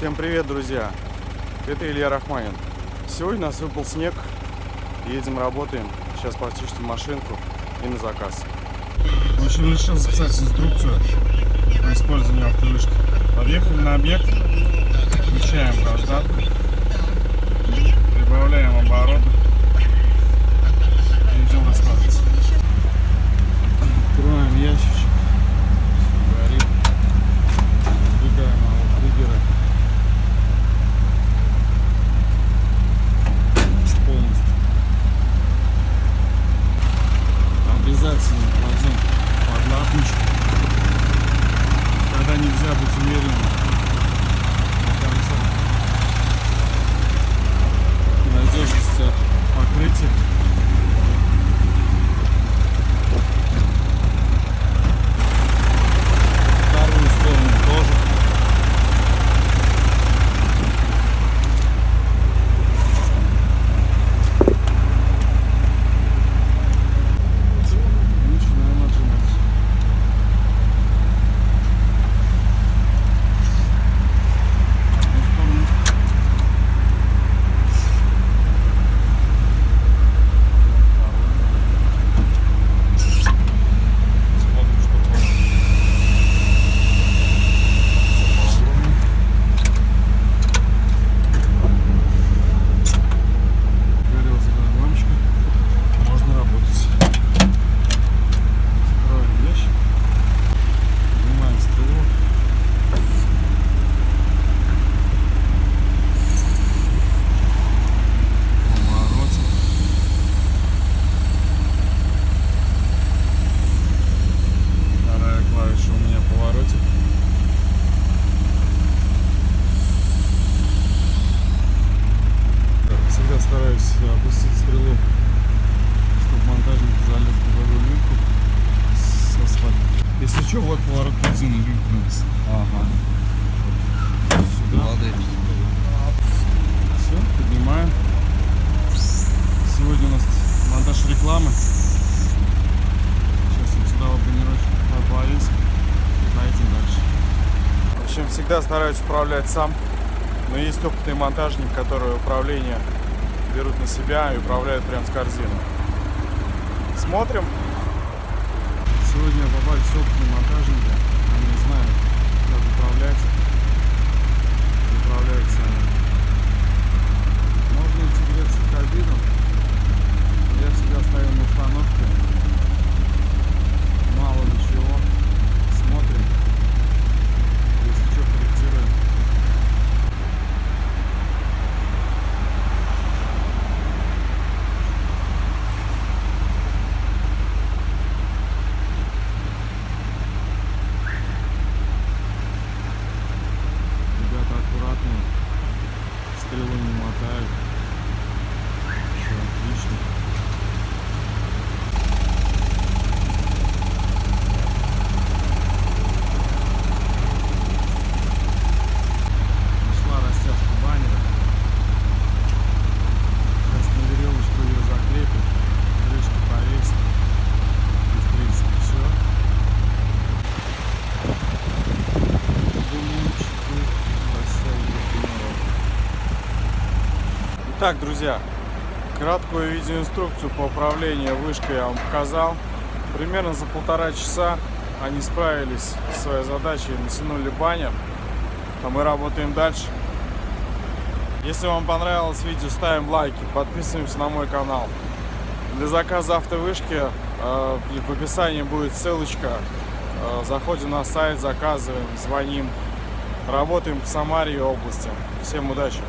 Всем привет, друзья! Это Илья Рахманин. Сегодня у нас выпал снег. Едем, работаем. Сейчас почистим машинку и на заказ. В общем, решил записать инструкцию по использованию автовышки. Подъехали на объект, включаем раздатку, прибавляем обороты и идем раскладываться. Что, вот поворот бензина, написано. Ага. Сюда. Все, поднимаем. Сегодня у нас монтаж рекламы. Сейчас вот сюда вот повесим. и Поедем дальше. В общем, всегда стараюсь управлять сам. Но есть опытные монтажники, которые управление берут на себя и управляют прям с корзины. Смотрим. Сегодня попались опытные монтажники. Они знают, Итак, друзья, краткую видеоинструкцию по управлению вышкой я вам показал. Примерно за полтора часа они справились со своей задачей, натянули баннер, а мы работаем дальше. Если вам понравилось видео, ставим лайки, подписываемся на мой канал. Для заказа автовышки э, в описании будет ссылочка. Э, заходим на сайт, заказываем, звоним. Работаем в Самаре и области. Всем удачи!